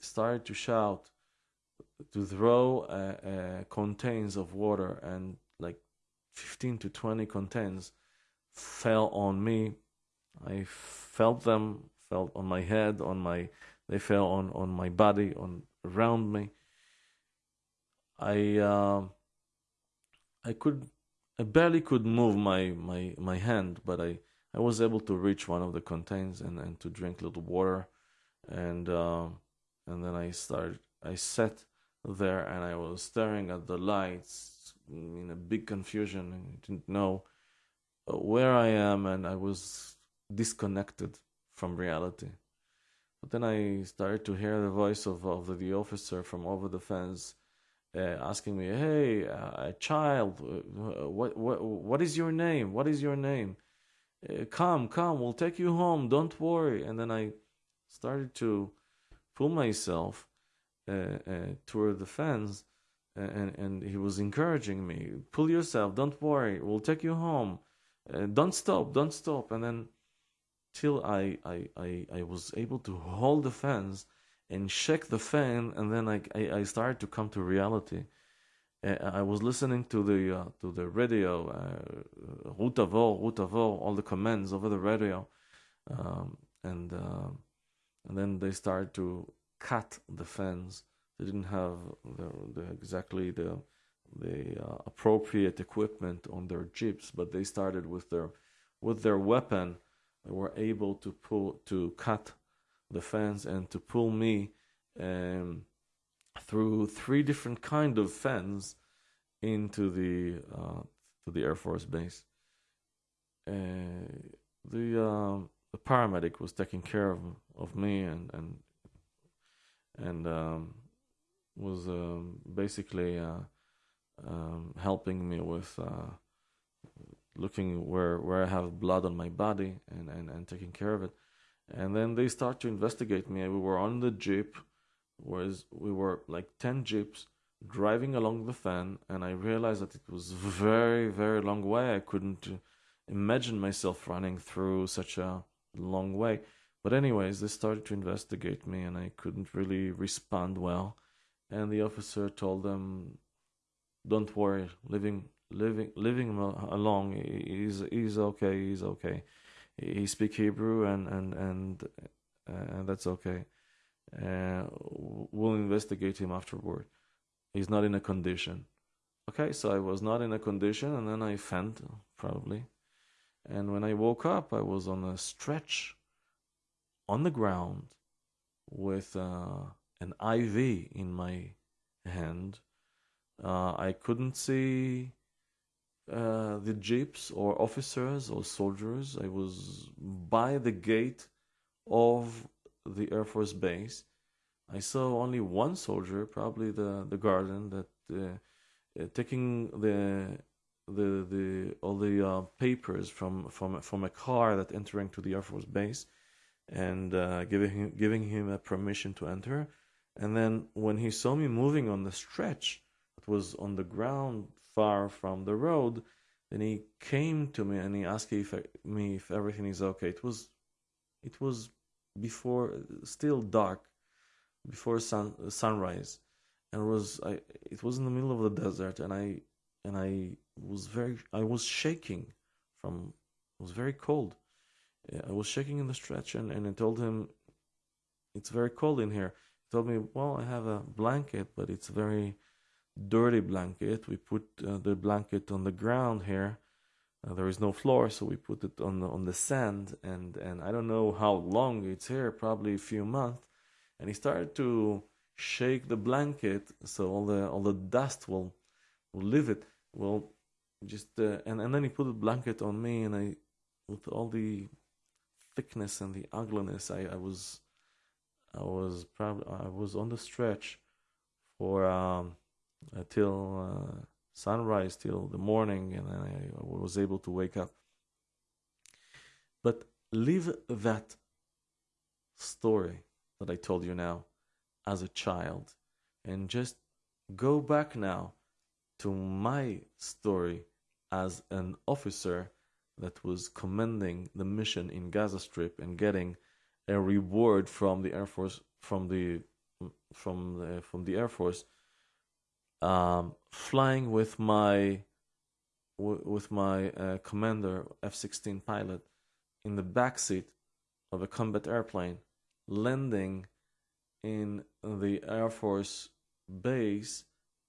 started to shout, to throw uh, uh, contains of water, and like 15 to 20 contains fell on me. I felt them, felt on my head, on my, they fell on, on my body, on around me. I, uh, I could, I barely could move my, my, my hand, but I, I was able to reach one of the contains and, and to drink a little water, and uh, and then I started. I sat there and I was staring at the lights in a big confusion and didn't know uh, where I am, and I was disconnected from reality. But then I started to hear the voice of, of the, the officer from over the fence uh, asking me, "Hey, uh, child, uh, what what what is your name? What is your name? Uh, come, come, we'll take you home. Don't worry." And then I started to pull myself uh, uh, toward the fence, and and he was encouraging me, "Pull yourself. Don't worry. We'll take you home. don't stop. Don't stop." And then till I, I, I, I was able to hold the fence and shake the fan, and then I, I, I started to come to reality. Uh, I was listening to the uh, to the radio, uh, route avant, route all the commands over the radio, um, and uh, and then they started to cut the fence. They didn't have the, the exactly the the uh, appropriate equipment on their jeeps, but they started with their with their weapon. They were able to pull to cut the fence and to pull me um, through three different kind of fence into the uh, to the Air Force base. Uh, the uh, the paramedic was taking care of of me and and and um, was um, basically uh, um, helping me with uh, looking where where I have blood on my body and, and, and taking care of it. And then they start to investigate me. We were on the jeep, whereas we were like ten jeeps driving along the fan, and I realized that it was very very long way. I couldn't imagine myself running through such a long way. But anyways, they started to investigate me, and I couldn't really respond well. And the officer told them, "Don't worry, living living living along, he's he's okay, he's okay." he speak Hebrew and and and and that's okay. Uh, we'll investigate him afterward. He's not in a condition. Okay, so I was not in a condition, and then I fainted probably. And when I woke up, I was on a stretch on the ground with uh, an IV in my hand. Uh, I couldn't see uh, the jeeps or officers or soldiers. I was by the gate of the Air Force base. I saw only one soldier, probably the the guardian, that uh, uh, taking the the the all the uh, papers from from from a car that entering to the Air Force base, and uh, giving him giving him a permission to enter. And then when he saw me moving on the stretch, it was on the ground far from the road. Then he came to me and he asked if I, me if everything is okay. It was, it was before still dark, before sun sunrise, and it was I. It was in the middle of the desert, and I and I was very I was shaking from it was very cold. I was shaking in the stretch, and and I told him, "It's very cold in here." He told me, "Well, I have a blanket, but it's a very." dirty blanket. We put uh, the blanket on the ground here. Uh, there is no floor, so we put it on the, on the sand, and and I don't know how long it's here, probably a few months. And he started to shake the blanket, so all the all the dust will will leave it. Well, just uh, and and then he put the blanket on me, and I, with all the thickness and the ugliness, I I was I was probably I was on the stretch for um uh, till uh, sunrise, till the morning, and then I was able to wake up. But leave that story that I told you now as a child and just go back now to my story as an officer that was commending the mission in Gaza Strip and getting a reward from the Air Force, from the from the, from the Air Force, um, flying with my with my uh, commander F-16 pilot in the back seat of a combat airplane, landing in the Air Force base,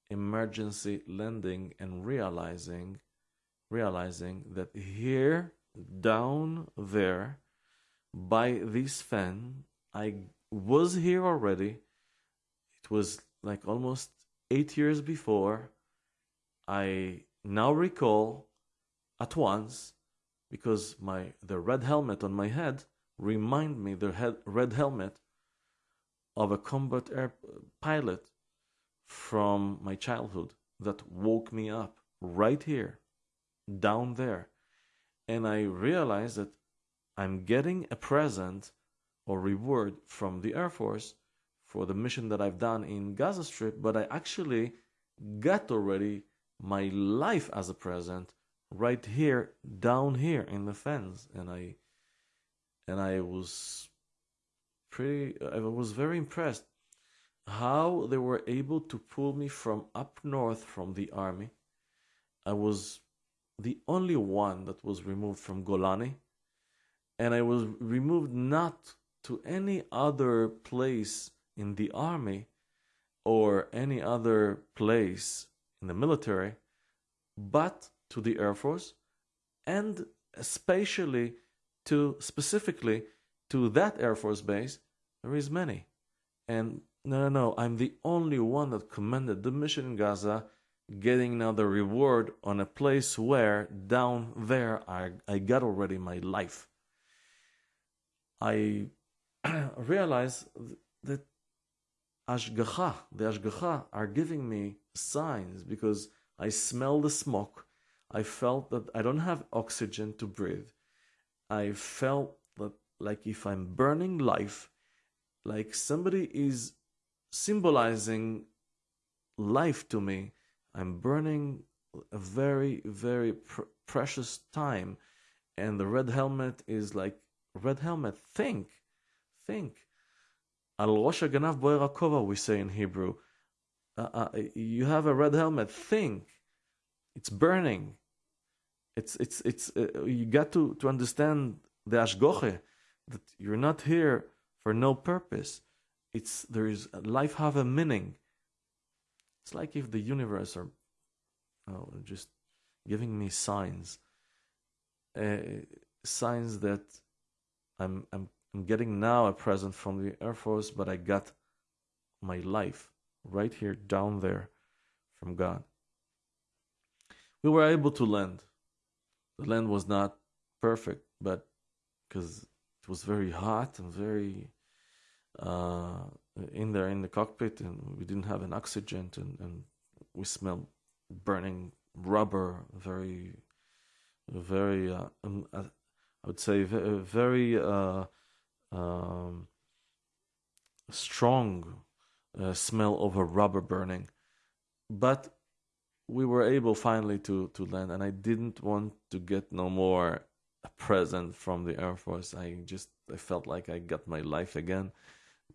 emergency landing, and realizing realizing that here down there by this fan I was here already. It was like almost eight years before. I now recall at once because my the red helmet on my head remind me the head, red helmet of a combat air pilot from my childhood that woke me up right here down there and i realized that i'm getting a present or reward from the Air Force for the mission that I've done in Gaza Strip, but I actually got already my life as a present right here, down here in the fence, and I and I was pretty, I was very impressed how they were able to pull me from up north from the army. I was the only one that was removed from Golani, and I was removed not to any other place in the army or any other place in the military, but to the Air Force and especially to specifically to that Air Force base, there is many. And no, no, no, I'm the only one that commanded the mission in Gaza, getting now the reward on a place where down there I, I got already my life. I realize that Ashgacha, the Ashgacha, are giving me signs because I smell the smoke. I felt that I don't have oxygen to breathe. I felt that, like if I'm burning life, like somebody is symbolizing life to me. I'm burning a very, very pr- precious time. And the red helmet is like, red helmet, think think. Al Rosh Haganav Boer we say in Hebrew. Uh, uh, you have a red helmet. Think. It's burning. It's it's it's. Uh, you got to to understand the ashgoche that you're not here for no purpose. It's there is life have a meaning. It's like if the universe are oh, just giving me signs, uh, signs that I'm I'm I'm getting now a present from the Air Force, but I got my life right here down there from God. We were able to land. The land was not perfect, but because it was very hot and very uh, in there in the cockpit, and we didn't have an oxygen, and, and we smelled burning rubber. Very, very. Uh, um, uh, I would say very. Uh, um, strong uh, smell of a rubber burning. But we were able finally to, to land, and I didn't want to get no more a present from the Air Force. I just I felt like I got my life again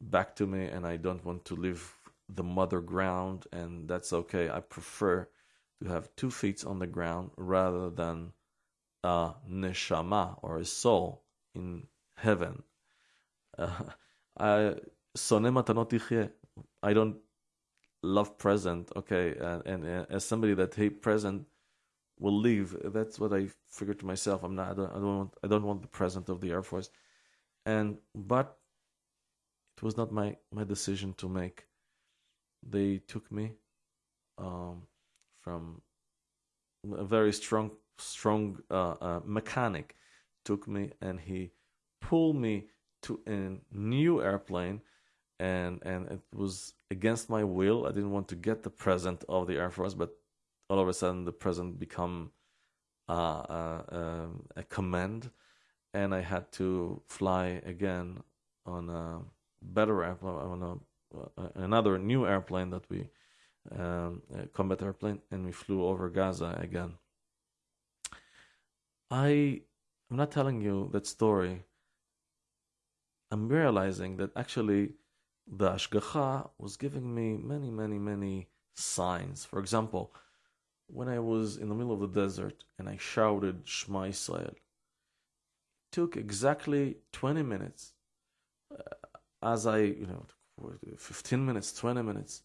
back to me, and I don't want to leave the mother ground, and that's okay. I prefer to have two feet on the ground rather than a neshama or a soul in heaven uh, I I don't love present. Okay, and, and, and, as somebody that hate present will leave. That's what I figured to myself. I'm not. I don't, I don't want. I don't want the present of the Air Force. And but it was not my my decision to make. They took me um, from a very strong strong uh, uh, mechanic took me and he pulled me to a new airplane and and it was against my will. I didn't want to get the present of the Air Force, but all of a sudden the present become uh, uh, um, a command, and I had to fly again on a better airplane, a, uh, another new airplane that we um, combat airplane, and we flew over Gaza again. I I'm not telling you that story I'm realizing that actually the Ashgacha was giving me many, many, many signs. For example, when I was in the middle of the desert and I shouted Shema it took exactly 20 minutes uh, as I, you know, 15 minutes, 20 minutes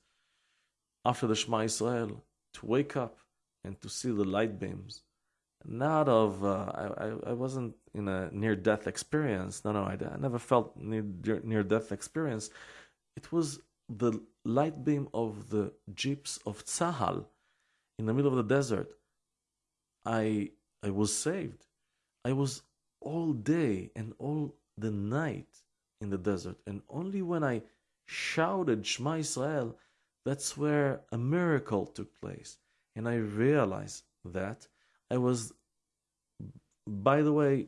after the Shema Israel to wake up and to see the light beams. Not of, uh, I, I wasn't in a near death experience. No, no, I, I never felt near, near death experience. It was the light beam of the jeeps of Tzahal in the middle of the desert. I I was saved. I was all day and all the night in the desert, and only when I shouted Shema Israel, that's where a miracle took place, and I realized that I was. By the way,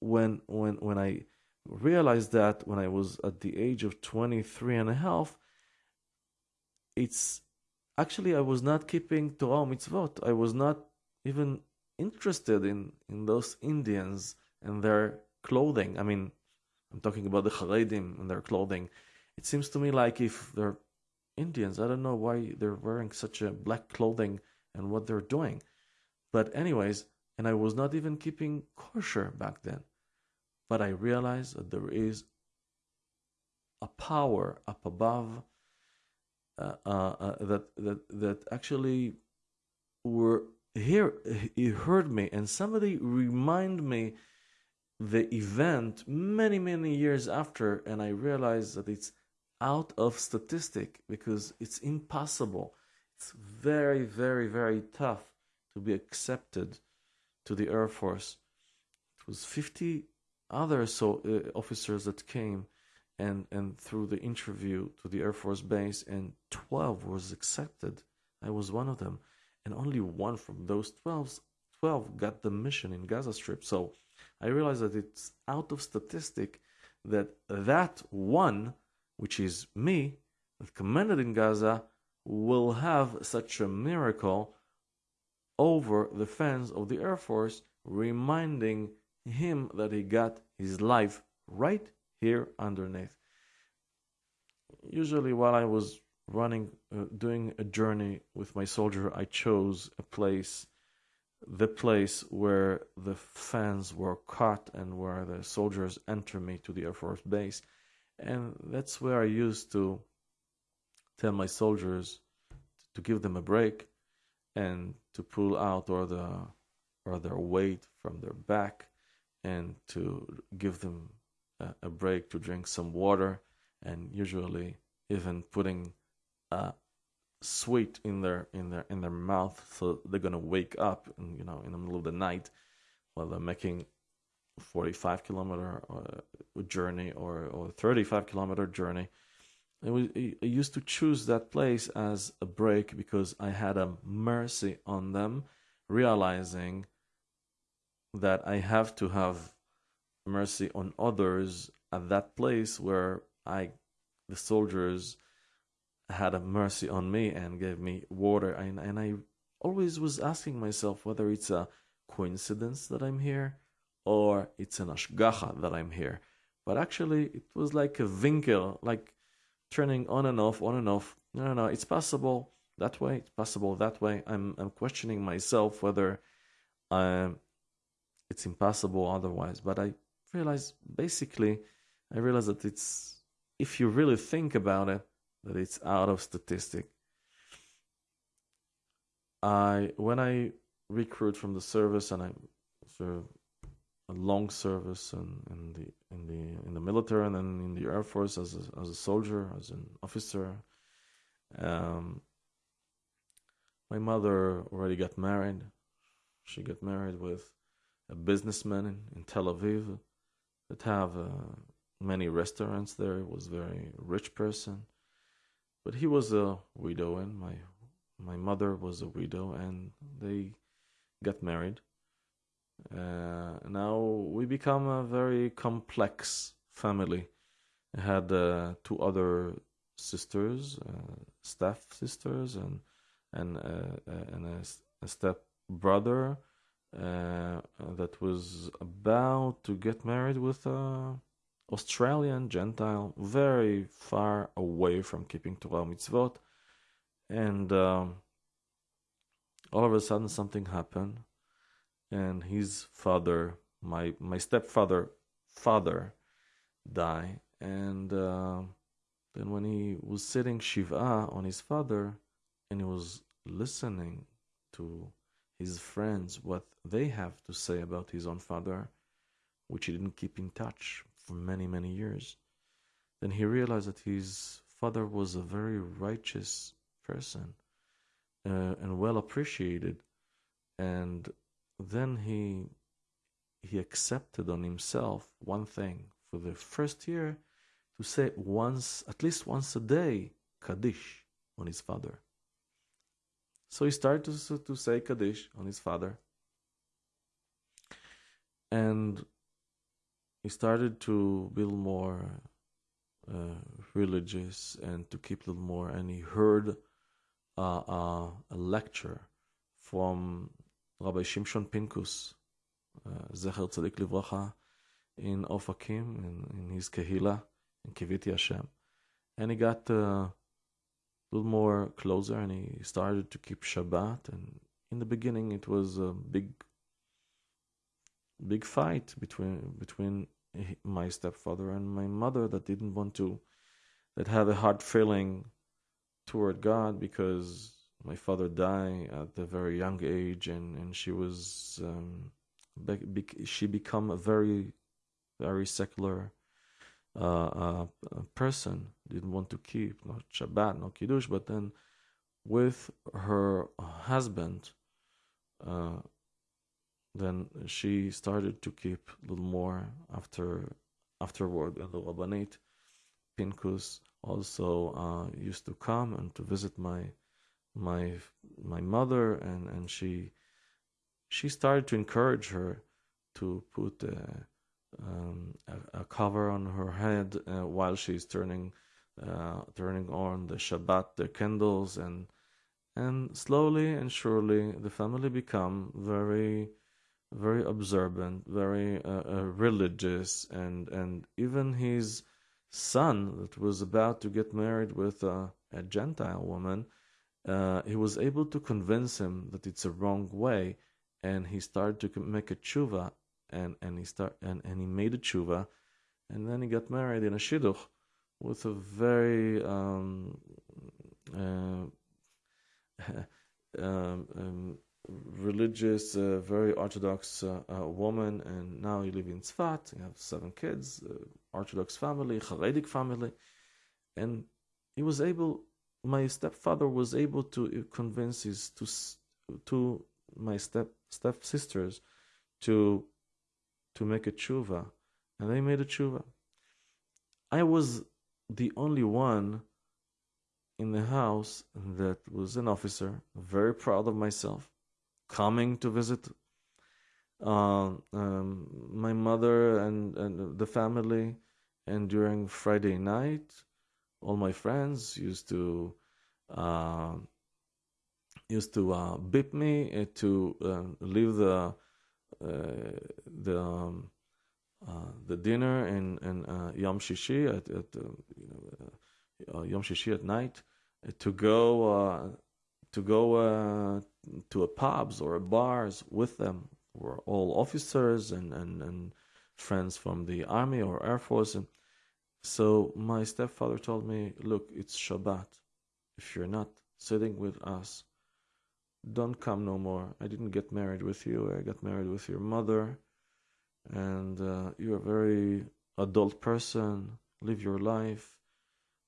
when when when I realized that when I was at the age of 23 and a half, it's actually I was not keeping Torah mitzvot. I was not even interested in, in those Indians and their clothing. I mean, I'm talking about the Haredim and their clothing. It seems to me like if they're Indians, I don't know why they're wearing such a black clothing and what they're doing. But anyways, and I was not even keeping kosher back then. But I realized that there is a power up above uh, uh, uh, that that that actually were here. He heard me, and somebody remind me the event many many years after, and I realized that it's out of statistic because it's impossible. It's very very very tough to be accepted to the Air Force. It was 50 other so uh, officers that came and and through the interview to the air force base and 12 was accepted i was one of them and only one from those 12 12 got the mission in gaza strip so i realized that it's out of statistic that that one which is me that commanded in gaza will have such a miracle over the fans of the air force reminding him that he got his life right here underneath. Usually, while I was running, uh, doing a journey with my soldier, I chose a place, the place where the fans were caught and where the soldiers enter me to the Air Force base. And that's where I used to tell my soldiers to give them a break and to pull out or the or their weight from their back and to give them a, a break to drink some water and usually even putting a sweet in their in their in their mouth so they're gonna wake up and you know in the middle of the night while they're making 45 kilometer uh, journey or or 35 kilometer journey. I, used to choose that place as a break because I had a mercy on them realizing that I have to have mercy on others at that place where I, the soldiers, had a mercy on me and gave me water. And, and I always was asking myself whether it's a coincidence that I'm here or it's an ashgacha that I'm here. But actually, it was like a winkel, like turning on and off, on and off. No, no, no, it's possible that way, it's possible that way. I'm, I'm questioning myself whether I'm it's impossible otherwise. But I realize basically, I realize that it's if you really think about it, that it's out of statistic. I when I recruit from the service and I serve a long service in the in the in the military and then in the air force as a, as a soldier as an officer. Um, my mother already got married. She got married with a businessman in, in Tel Aviv that have uh, many restaurants there. He was a very rich person, but he was a widow, and my my mother was a widow, and they got married. Uh, now we become a very complex family. I had uh, two other sisters, uh, staff sisters, and and uh, uh, and a, a step brother uh, that was about to get married with a Australian Gentile, very far away from keeping Torah mitzvot, and um, all of a sudden something happened, and his father, my my stepfather, father, died, and uh, then when he was sitting shiva on his father, and he was listening to his friends what they have to say about his own father, which he didn't keep in touch for many, many years. Then he realized that his father was a very righteous person uh, and well appreciated. And then he he accepted on himself one thing for the first year to say once, at least once a day, Kaddish on his father. So he started to, to say Kaddish on his father. And he started to be more uh, religious and to keep a little more. And he heard uh, uh, a lecture from Rabbi Shimshon Pinkus, uh, Zecher Tzadik Livracha, in Ofakim, in, in his Kehila, in Kiviti Hashem. And he got uh, a little more closer and he started to keep Shabbat. And in the beginning, it was a big, big fight between between my stepfather and my mother that didn't want to, that had a hard feeling toward God because my father died at a very young age and, and she was, um, she become a very, very secular uh, uh, person. Didn't want to keep not Shabbat, no Kiddush, but then with her husband, uh, then she started to keep a little more after afterward and the Rabbanit Pinkus also uh, used to come and to visit my my my mother and and she she started to encourage her to put a, um, a, a cover on her head uh, while she's turning uh, turning on the Shabbat the candles and and slowly and surely the family become very very observant, very uh, uh, religious, and and even his son that was about to get married with a, a Gentile woman, uh, he was able to convince him that it's a wrong way, and he started to make a tshuva, and and he start and, and he made a tshuva, and then he got married in a shidduch with a very um, uh, um, um, religious, uh, very orthodox uh, uh, woman, and now you live in Tzfat. You have seven kids, uh, Orthodox family, Haredic family, and he was able. My stepfather was able to convince his to to my step step sisters to to make a tshuva, and they made a tshuva. I was the only one in the house that was an officer, very proud of myself coming to visit uh, um, my mother and, and the family. And during Friday night, all my friends used to uh, used to uh, beep me uh, to uh, leave the uh, the um, the dinner in in Yom Shishi at, at you know Yom Shishi at night to go to go to a pubs or a bars with them. Were all officers and, and, and friends from the army or air force. And so my stepfather told me look it's shabbat. If you're not sitting with us don't come no more. I didn't get married with you. I got married with your mother. And uh, you're a very adult person. Live your life.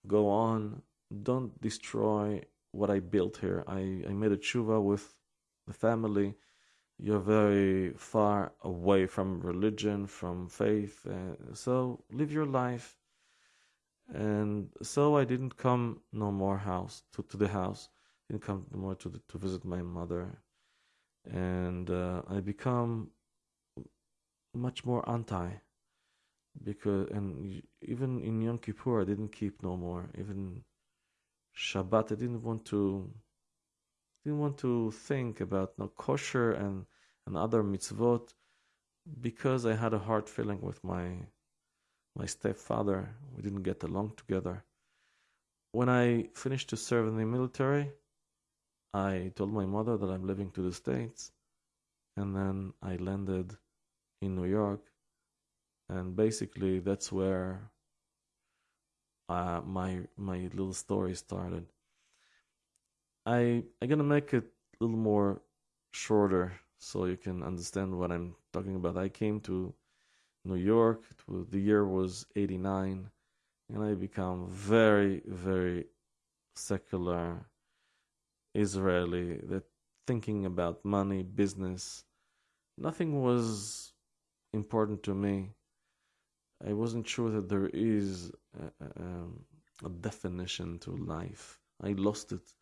Go on. Don't destroy what I built here. I, I made a tshuva with the family. You're very far away from religion, from faith. Uh, so live your life. And so I didn't come no more house to, to the house. Didn't come no more to the, to visit my mother, and uh, I become much more anti because and even in Yom Kippur I didn't keep no more even Shabbat. I didn't want to didn't want to think about no kosher and and other mitzvot because I had a hard feeling with my my stepfather. We didn't get along together. When I finished to serve in the military, I told my mother that I'm leaving to the States, and then I landed in New York, and basically that's where uh, my my little story started. I I'm gonna make it a little more shorter so you can understand what I'm talking about. I came to New York. Was, the year was '89, and I become very very secular Israeli, that thinking about money, business, nothing was important to me. I wasn't sure that there is a, a, a definition to life. I lost it.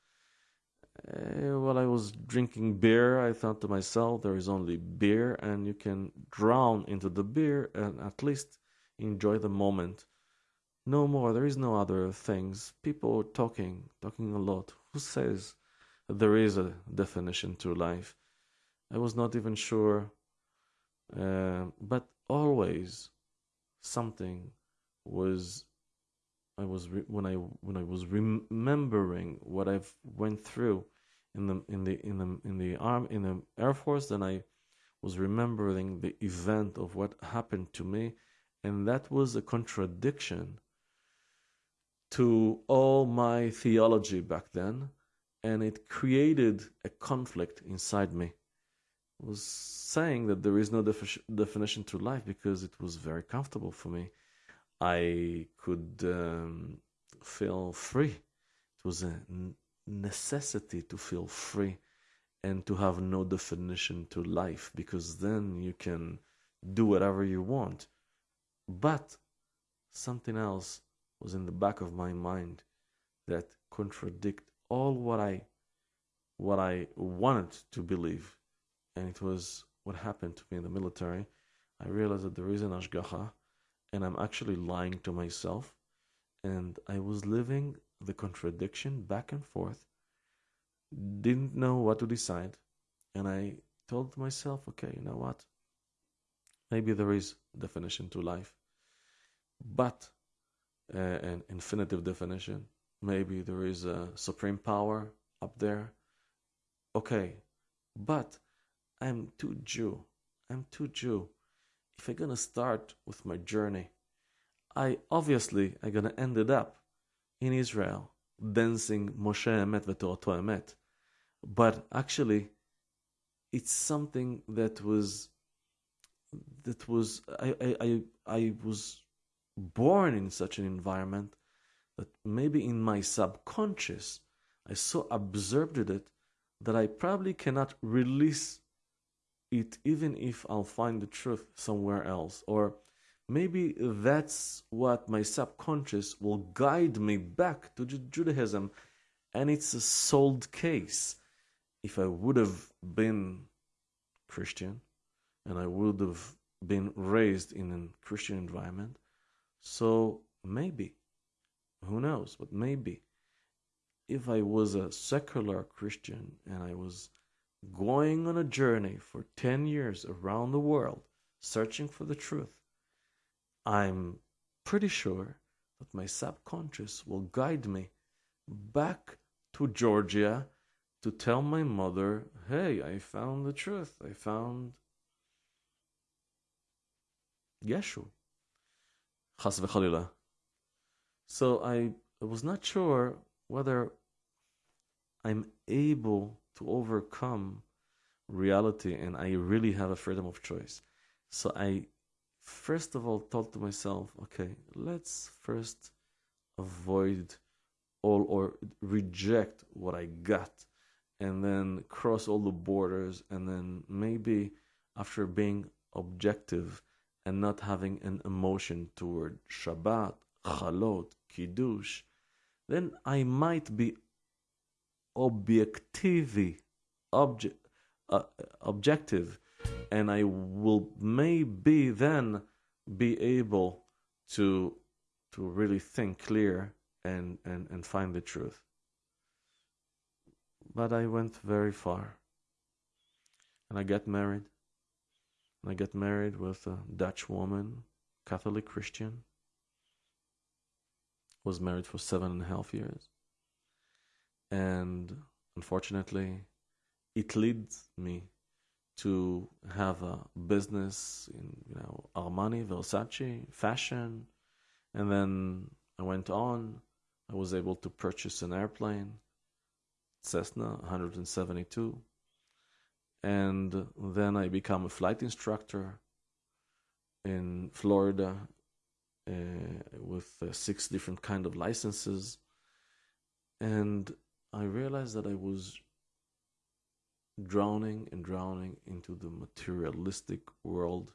Uh, while I was drinking beer, I thought to myself, there is only beer, and you can drown into the beer and at least enjoy the moment. No more, there is no other things. People are talking, talking a lot. Who says there is a definition to life. I was not even sure, uh, but always something was. I was re- when I when I was remembering what I've went through in the in the in the in the arm in the air force, then I was remembering the event of what happened to me, and that was a contradiction to all my theology back then and it created a conflict inside me. Was saying that there is no defi- definition to life because it was very comfortable for me. I could um, feel free. It was a necessity to feel free and to have no definition to life because then you can do whatever you want. But something else was in the back of my mind that contradict all what I what I wanted to believe, and it was what happened to me in the military. I realized that there is an ashgacha, and I'm actually lying to myself, and I was living the contradiction back and forth. Didn't know what to decide, and I told myself, okay, you know what? Maybe there is definition to life, but uh, an infinitive definition Maybe there is a supreme power up there. Okay, but I'm too Jew. I'm too Jew. If I'm gonna start with my journey, I obviously am gonna end it up in Israel dancing Moshe Emet v'Torato Emet. But actually, it's something that was that was I, I, I, I was born in such an environment that maybe in my subconscious I so absorbed it that I probably cannot release it even if I'll find the truth somewhere else. Or maybe that's what my subconscious will guide me back to Judaism and it's a sold case. If I would have been Christian and I would have been raised in a Christian environment, so maybe who knows? But maybe if I was a secular Christian and I was going on a journey for 10 years around the world searching for the truth, I'm pretty sure that my subconscious will guide me back to Georgia to tell my mother, hey, I found the truth. I found Yeshua. Chas v'chalila. So I was not sure whether I'm able to overcome reality and I really have a freedom of choice. So I first of all thought to myself, okay, let's first avoid all or reject what I got and then cross all the borders and then maybe after being objective and not having an emotion toward Shabbat chalot, kiddush, then I might be objectively object, uh, objective, and I will maybe then be able to to really think clear and, and, and find the truth. But I went very far. And I got married. And I got married with a Dutch woman, Catholic Christian was married for seven and a half years. And unfortunately, it leads me to have a business in you know Armani, Versace, fashion, and then I went on. I was able to purchase an airplane, Cessna 172, and then I become a flight instructor in Florida uh, with uh, six different kind of licenses, and I realized that I was drowning and drowning into the materialistic world,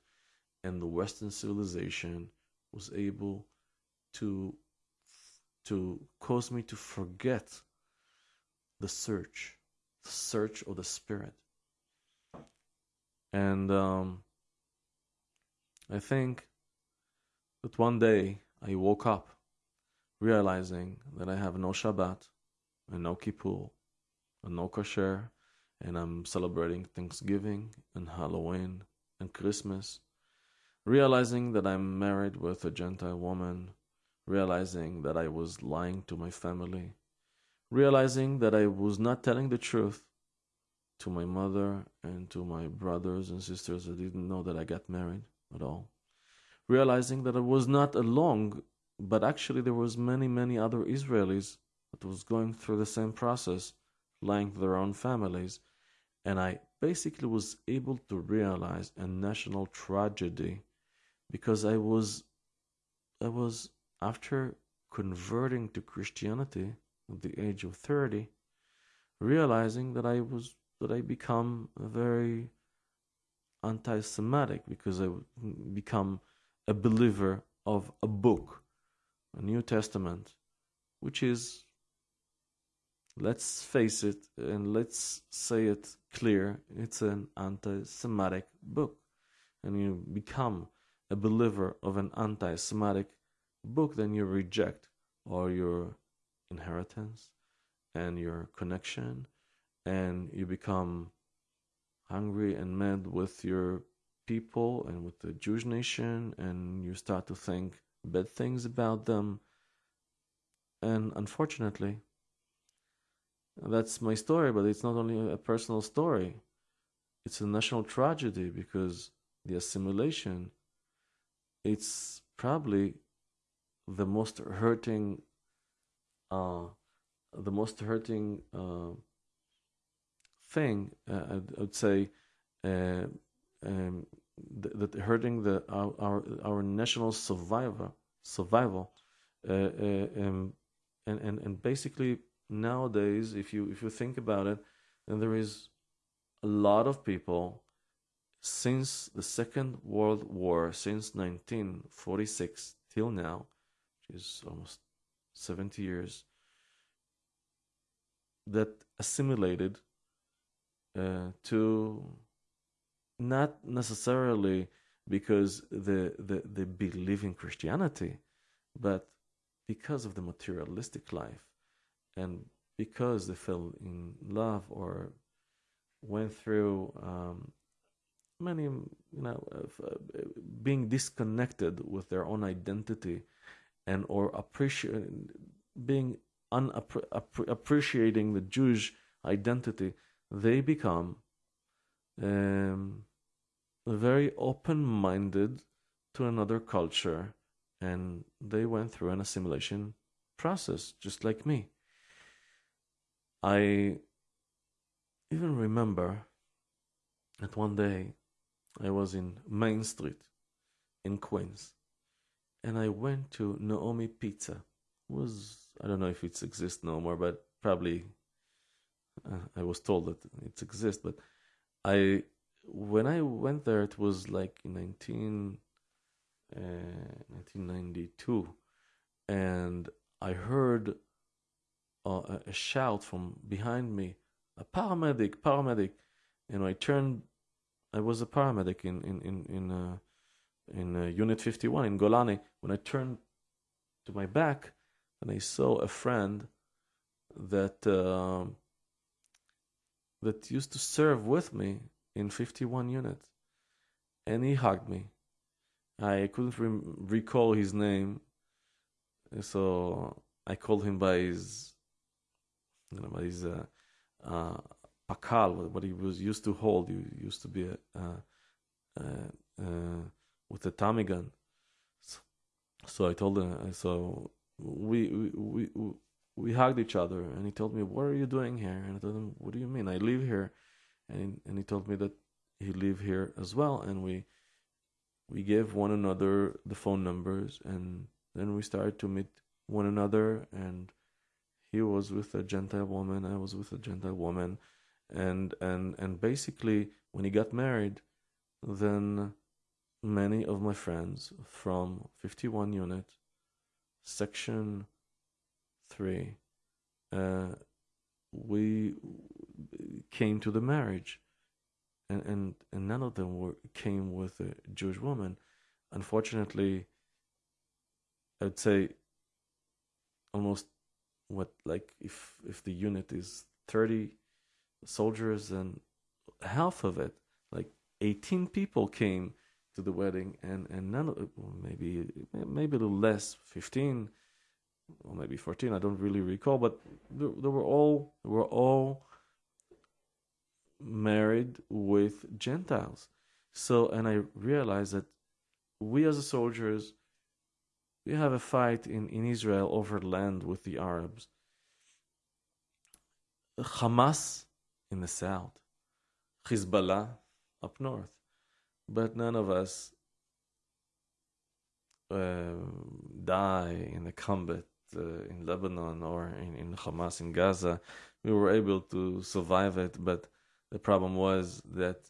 and the Western civilization was able to to cause me to forget the search, the search of the spirit. And um, I think that one day I woke up realizing that I have no Shabbat and no Kippur and no kosher and I'm celebrating Thanksgiving and Halloween and Christmas, realizing that I'm married with a Gentile woman, realizing that I was lying to my family, realizing that I was not telling the truth to my mother and to my brothers and sisters that didn't know that I got married at all, realizing that I was not alone, but actually there was many, many other Israelis that was going through the same process, to their own families, and I basically was able to realize a national tragedy because I was I was after converting to Christianity at the age of 30 realizing that I was that I become very anti-Semitic because I become a believer of a book, a New Testament, which is let's face it and let's say it clear it's an anti-semitic book. And you become a believer of an anti-semitic book then you reject all your inheritance and your connection and you become hungry and mad with your people and with the Jewish nation and you start to think bad things about them. And unfortunately that's my story, but it's not only a personal story. It's a national tragedy because the assimilation, it's probably the most hurting, uh, the most hurting uh, thing. Uh, I'd, I'd, say uh, um, that hurting the our, our, our national survivor survival, uh, uh, um, and and and basically nowadays, if you if you think about it, then there is a lot of people since the Second World War, since 1946 till now, which is almost 70 years, that assimilated uh, to not necessarily because they, they, they believe in Christianity, but because of the materialistic life and because they fell in love or went through um, many, you know, uh, being disconnected with their own identity and or appreciate being unappreciating the Jewish identity, they become um, very open-minded to another culture, and they went through an assimilation process, just like me. I even remember that one day I was in Main Street in Queens and I went to Naomi Pizza. It was I don't know if it exists no more, but probably uh, I was told that it exists. But I when I went there, it was like in 19, uh, 1992, and I heard a shout from behind me, a paramedic, paramedic. And I turned, I was a paramedic in in in in, uh, in uh, Unit 51 in Golani. When I turned to my back, and I saw a friend that uh, that used to serve with me in 51 unit, and he hugged me. I couldn't re- recall his name, So I called him by his, you know, his uh, uh, pakal, what he was used to hold. He used to be a, uh, uh, uh, with a Tommy gun. So, so I told him. So we we we we hugged each other, and he told me, "What are you doing here?" And I told him, "What do you mean? I live here," and he, and he told me that he live here as well, and we we gave one another the phone numbers, and then we started to meet one another, and he was with a Gentile woman, I was with a Gentile woman, and and and basically when he got married, then many of my friends from 51 unit, section three, uh, we came to the marriage, and and and none of them were came with a Jewish woman. Unfortunately, I'd say almost what like if if the unit is 30 soldiers and half of it like 18 people came to the wedding and and none of maybe maybe a little less 15 or maybe 14 i don't really recall but they, they were all they were all married with gentiles. So and i realized that we as soldiers we have a fight in, in Israel over land with the Arabs. Hamas in the south, Hezbollah up north. But none of us uh, die in the combat uh, in Lebanon or in, in Hamas in Gaza. We were able to survive it, but the problem was that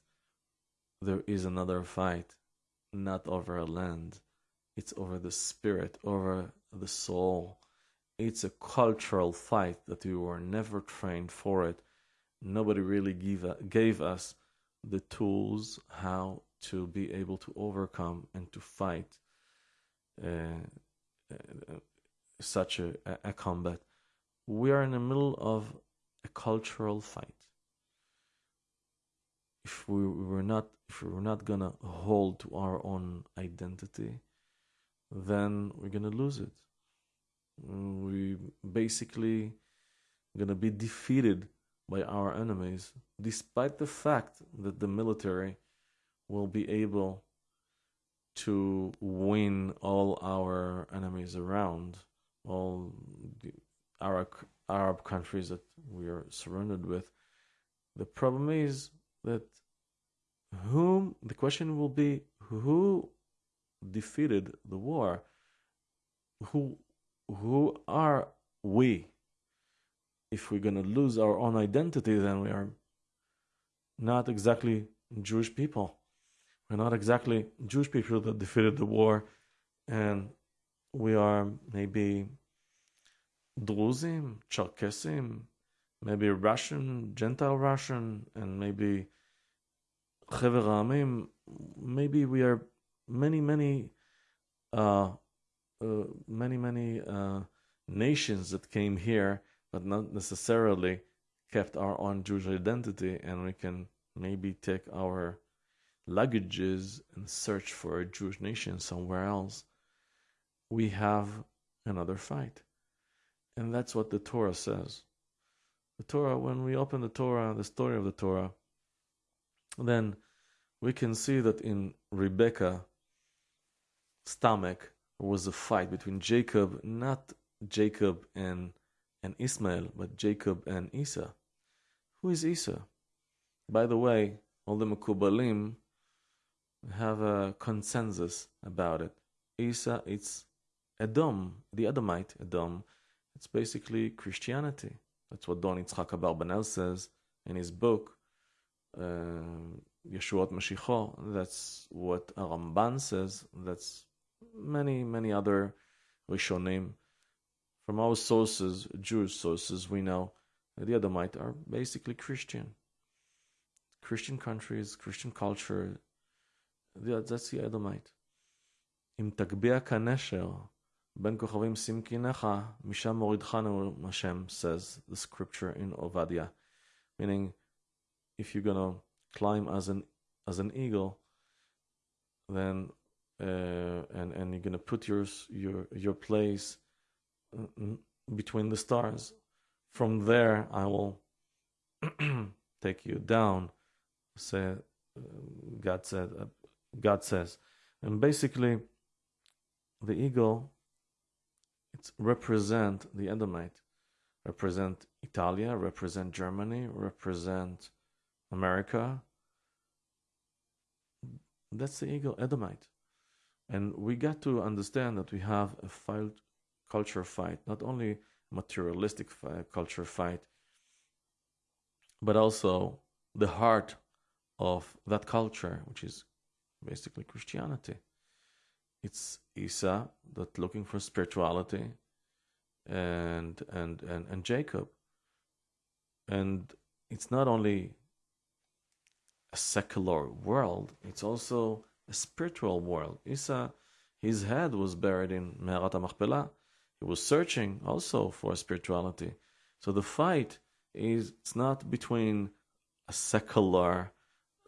there is another fight, not over a land it's over the spirit, over the soul. It's a cultural fight that we were never trained for it. Nobody really give, gave us the tools how to be able to overcome and to fight uh, uh, such a, a combat. We are in the middle of a cultural fight. If we were not, if we were not gonna hold to our own identity, then we're gonna lose it. Mm, we basically gonna be defeated by our enemies, despite the fact that the military will be able to win all our enemies around, all the Arab, Arab countries that we are surrounded with. The problem is that whom the question will be who defeated the war, who who are we? If we're gonna lose our own identity, then we are not exactly Jewish people. We're not exactly Jewish people that defeated the war, and we are maybe Druzim, Cherkesim, maybe Russian, Gentile Russian, and maybe Maybe we are many, many, uh, uh, many, many uh, nations that came here, but not necessarily kept our own Jewish identity, and we can maybe take our luggages and search for a Jewish nation somewhere else. We have another fight. And that's what the Torah says. The Torah, when we open the Torah, the story of the Torah, then we can see that in Rebecca, stomach was a fight between Jacob, not Jacob and and Ismail, but Jacob and Esau. Who is Esau? By the way, all the Mekubalim have a consensus about it. Esau, it's Edom, the Edomite Edom. It's basically Christianity. That's what Don Yitzchak Abarbanel says in his book, uh, Yeshuot Mashiach. That's what Ramban says. That's many, many other Rishonim. From our sources, Jewish sources, we know that the Edomite are basically Christian. Christian countries, Christian culture, that's the Edomite. אם תגביה כנשר, בין כוכבים שים קינך, משם מורידך נאום השם, says the scripture in Ovadia. Meaning, if you're gonna climb as an, as an eagle, then uh, and and you're gonna put your your your place uh, mm, between the stars. From there, I will take you down. Say, uh, God said, uh, God says, and basically, the eagle, it represent the Edomite, represent Italia, represent Germany, represent America. That's the eagle, Edomite. And we got to understand that we have a fight, culture fight, not only materialistic fight, culture fight, but also the heart of that culture, which is basically Christianity. It's Esau that looking for spirituality, and and and and Jacob. And it's not only a secular world; it's also a spiritual world. Isa, his head was buried in Me'arat HaMachpelah. He was searching also for spirituality. So the fight is it's not between a secular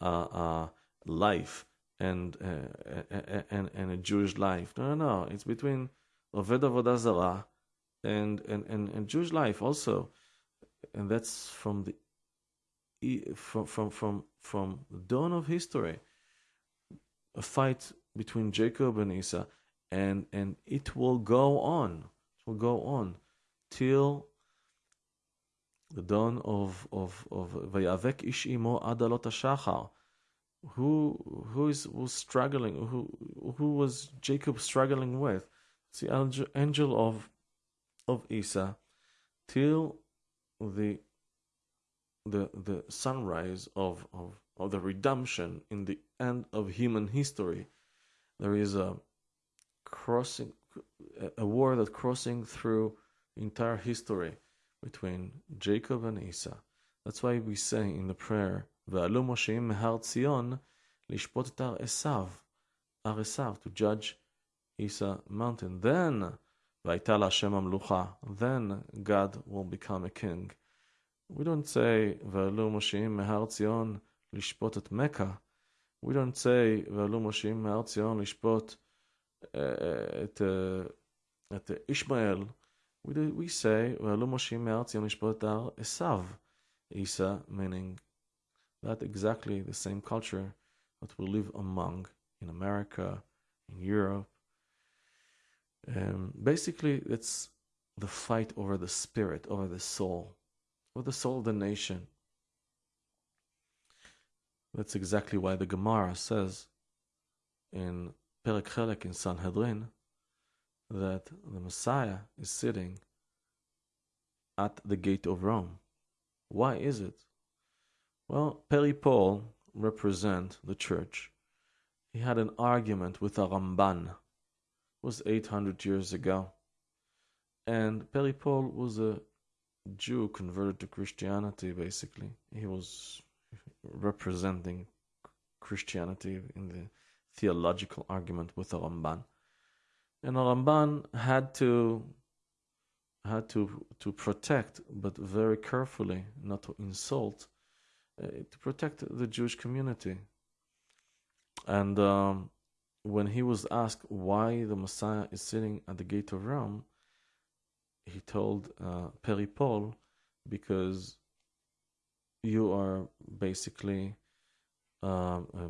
uh, uh, life and, uh, and and a Jewish life. No, no, no. It's between Oved Avodah Zarah and, and, and, and Jewish life also. And that's from the from from from from the dawn of history a fight between Jacob and Esau, and and it will go on. It will go on till the dawn of of of Vayavek ish adalot shachar. Who who is was struggling? Who who was Jacob struggling with? It's the angel of of Esau till the the the sunrise of of of the redemption in the end of human history. There is a crossing, a war that crossing through entire history between Jacob and Esau. That's why we say in the prayer, "Ve'alu Mosheim mehar Tzion Esav, ar to judge Esau mountain. Then, v'ayta Hashem amlucha. Then God will become a king. We don't say "Ve'alu Mosheim mehar lishpot at Mecca. We don't say ve'alu Moshim me'ar Tzion lishpot at uh, at Ishmael. We do, we say ve'alu Moshim me'ar Tzion lishpot ar Esav, Isa, meaning that exactly the same culture that we live among in America, in Europe. Um, basically, it's the fight over the spirit, over the soul, over the soul of the nation. That's exactly why the Gemara says in Perek Chelek in Sanhedrin that the Messiah is sitting at the gate of Rome. Why is it? Well, Peri Paul represent the church. He had an argument with a Ramban. It was 800 years ago. And Peri Paul was a Jew converted to Christianity, basically. He was representing Christianity in the theological argument with the Ramban. And the Ramban had to had to to protect, but very carefully, not to insult, uh, to protect the Jewish community. And um, when he was asked why the Messiah is sitting at the gate of Rome, he told uh, Peri Paul, because you are basically um, uh,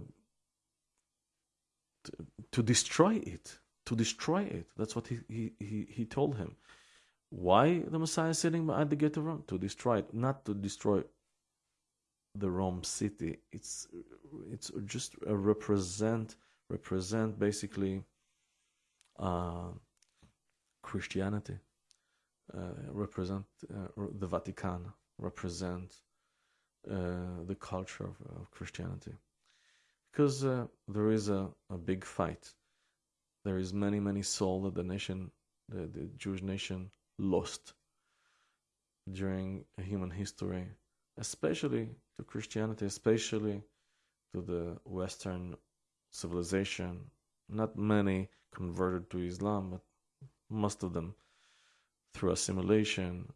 to, to, destroy it. To destroy it. That's what he, he, he, he told him. Why the Messiah is sitting at the gate of Rome? To destroy it, not to destroy the Rome city. It's it's just a represent represent basically uh, Christianity. Uh, represent uh, the Vatican. Represent uh, the culture of, of, Christianity, because uh, there is a, a big fight. There is many many soul that the nation, the, the Jewish nation, lost during human history, especially to Christianity, especially to the Western civilization. Not many converted to Islam, but most of them through assimilation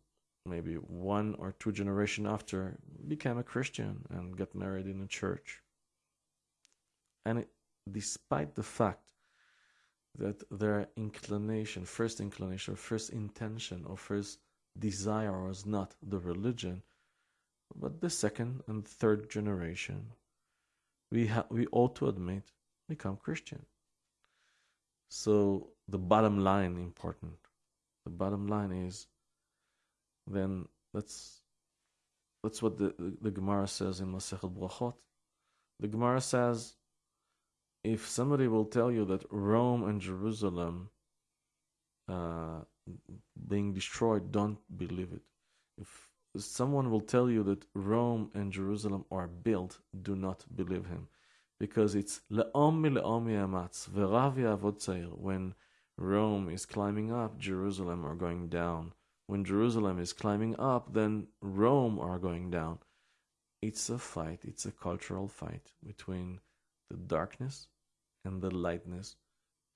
maybe one or two generation after, became a Christian and got married in a church. And it, despite the fact that their inclination, first inclination, or first intention, or first desire was not the religion, but the second and third generation, we ha- we ought to admit become Christian. So the bottom line important. The bottom line is then that's that's what the, the, the Gemara says in Masechet Brachot. The Gemara says if somebody will tell you that Rome and Jerusalem uh, being destroyed, don't believe it. If someone will tell you that Rome and Jerusalem are built, do not believe him. Because it's yavod When Rome is climbing up, Jerusalem are going down. When Jerusalem is climbing up, then Rome are going down. It's a fight, it's a cultural fight between the darkness and the lightness.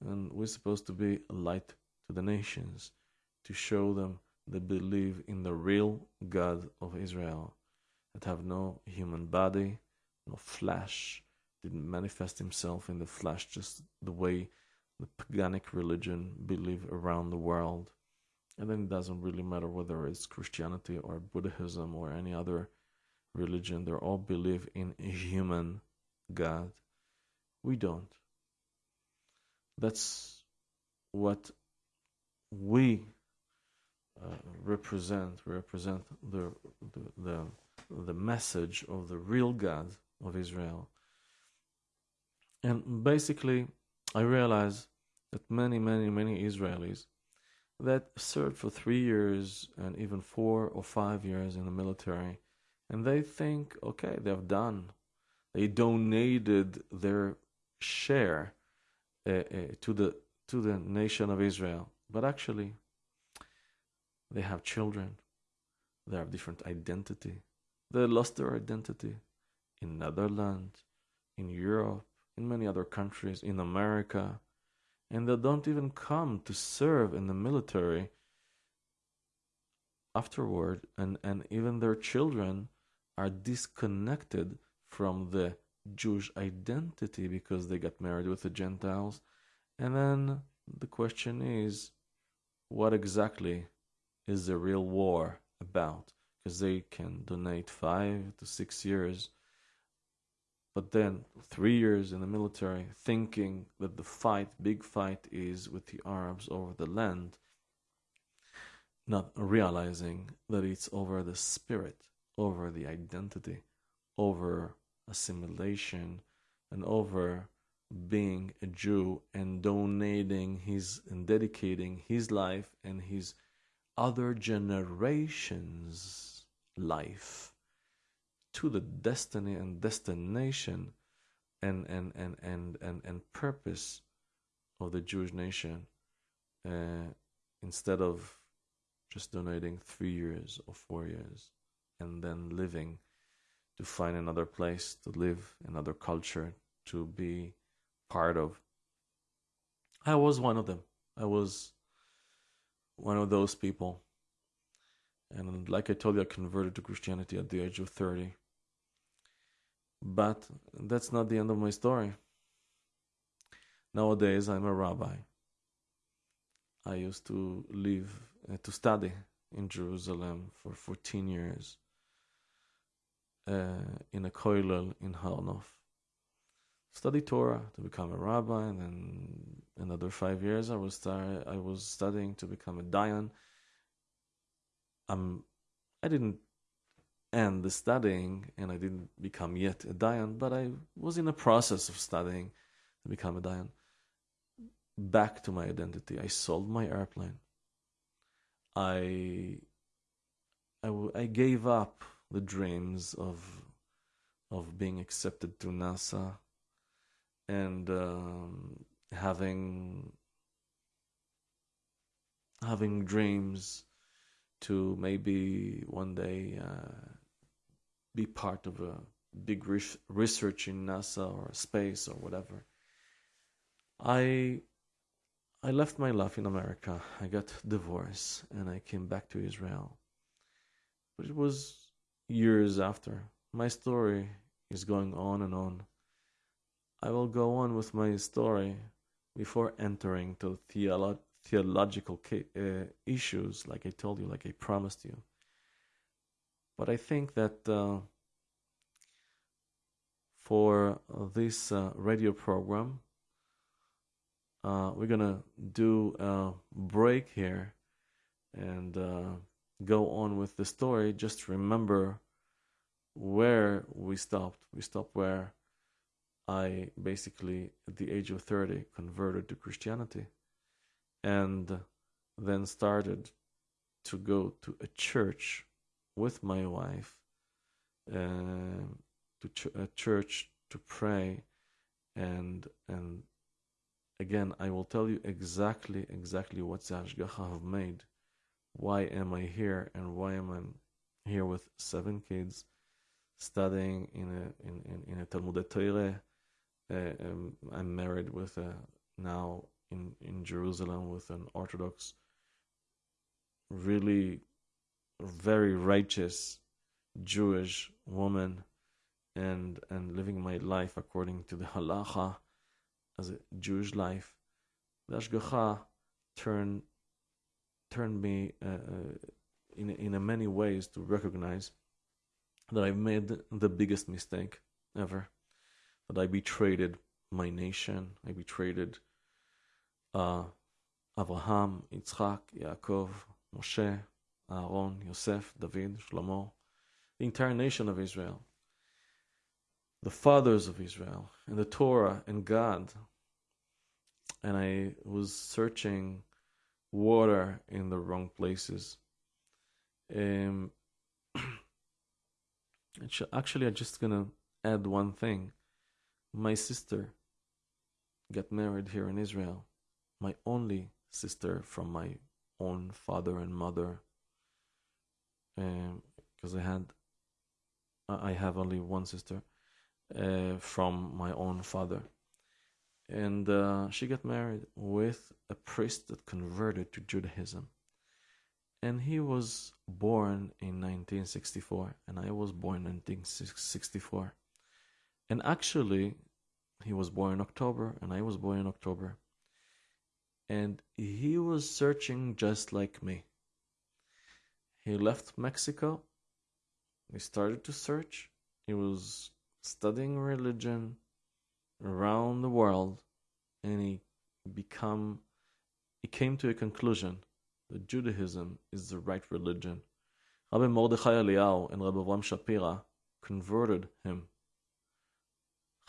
And we're supposed to be a light to the nations to show them they believe in the real God of Israel that have no human body, no flesh, didn't manifest himself in the flesh just the way the paganic religion believe around the world. And then it doesn't really matter whether it's Christianity or Buddhism or any other religion, they all believe in a human God. We don't. That's what we uh, represent. We represent the, the, the the message of the real God of Israel. And basically, I realize that many, many, many Israelis that served for three years and even four or five years in the military, and they think, okay, they've done. They donated their share uh, uh, to the to the nation of Israel, but actually, they have children. They have different identity. They lost their identity in Netherlands, in Europe, in many other countries, in America, and they don't even come to serve in the military afterward, and, and even their children are disconnected from the Jewish identity because they got married with the Gentiles. And then the question is, what exactly is the real war about? Because they can donate five to six years but then three years in the military, thinking that the fight, big fight, is with the Arabs over the land, not realizing that it's over the spirit, over the identity, over assimilation, and over being a Jew and donating his and dedicating his life and his other generations' life to the destiny and destination and and and and and, and purpose of the Jewish nation uh, instead of just donating three years or four years and then living to find another place to live, another culture to be part of. I was one of them. I was one of those people. And like I told you, I converted to Christianity at the age of 30. But that's not the end of my story. Nowadays, I'm a rabbi. I used to live, uh, to study in Jerusalem for 14 years uh, in a kollel in Har Nof. Study Torah to become a rabbi, and then another five years I was start, I was studying to become a dayan. Um, I didn't and the studying, and I didn't become yet a Dayan, but I was in a process of studying to become a Dayan. Back to my identity. I sold my airplane. I, I, I gave up the dreams of, of being accepted to NASA and um, having, having dreams to maybe one day uh, be part of a big research in NASA or space or whatever. I I left my life in America. I got divorced and I came back to Israel. But it was years after. My story is going on and on. I will go on with my story before entering to theolo- theological uh, issues, like I told you, like I promised you. But I think that uh, for this uh, radio program, uh, we're gonna do a break here and uh, go on with the story. Just remember where we stopped. We stopped where I basically, at the age of 30, converted to Christianity and then started to go to a church with my wife, uh, to ch- a church to pray, and and again, I will tell you exactly exactly what Hashgacha have made. Why am I here, and why am I here with seven kids, studying in a in in, in a Talmud Torah? Uh, um, I'm married with a now in in Jerusalem with an Orthodox, really very righteous Jewish woman, and and living my life according to the halacha as a Jewish life. The Hashgacha turned turned me uh, uh, in in many ways to recognize that I've made the biggest mistake ever. That I betrayed my nation. I betrayed uh, Abraham, Yitzchak, Yaakov, Moshe, Aaron, Yosef, David, Shlomo, the entire nation of Israel, the fathers of Israel, and the Torah and God. And I was searching water in the wrong places. Um, actually, I'm just gonna add one thing. My sister got married here in Israel my only sister from my own father and mother because um, I had I have only one sister uh, from my own father. And uh, she got married with a priest that converted to Judaism. And he was born in 1964 and I was born in 1964 and actually he was born in October and I was born in October. And he was searching just like me. He left Mexico. He started to search. He was studying religion around the world, and he become he came to a conclusion that Judaism is the right religion. Rabbi Mordechai Eliyahu and Rabbi Avraham Shapira converted him.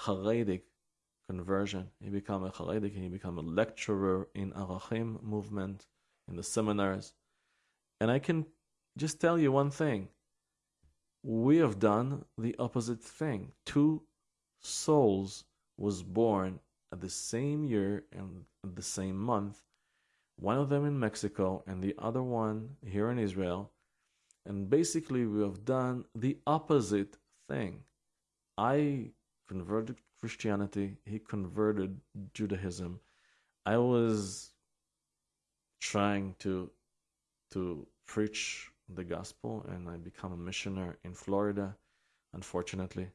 Haredic conversion. He became a Haredi, he became a lecturer in Arachim movement, in the seminars. And I can just tell you one thing. We have done the opposite thing. Two souls was born at the same year and the same month, one of them in Mexico and the other one here in Israel. And basically, we have done the opposite thing. I converted Christianity, he converted Judaism. I was trying to to preach the gospel and I become a missionary in Florida, unfortunately.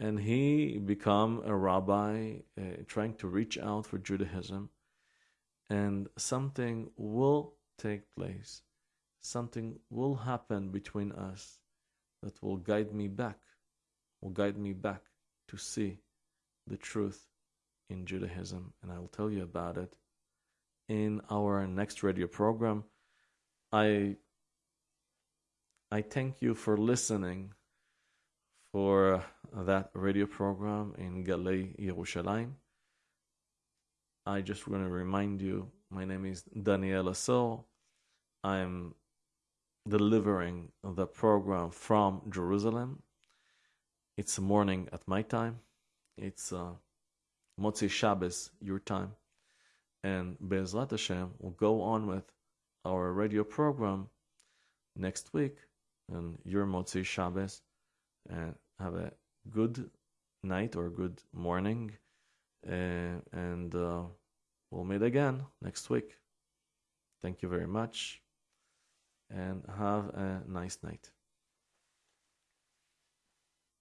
And he become a rabbi uh, trying to reach out for Judaism and something will take place. Something will happen between us that will guide me back, will guide me back to see the truth in Judaism, and I'll tell you about it in our next radio program. I I thank you for listening for that radio program in Galei Yerushalayim. I just want to remind you, my name is Daniel Asor. I'm delivering the program from Jerusalem. It's morning at my time. It's uh, Motzi Shabbos, your time. And Be'ezrat Hashem will go on with our radio program next week and your Motzi Shabbos. And have a good night or good morning. Uh, and uh, we'll meet again next week. Thank you very much and have a nice night.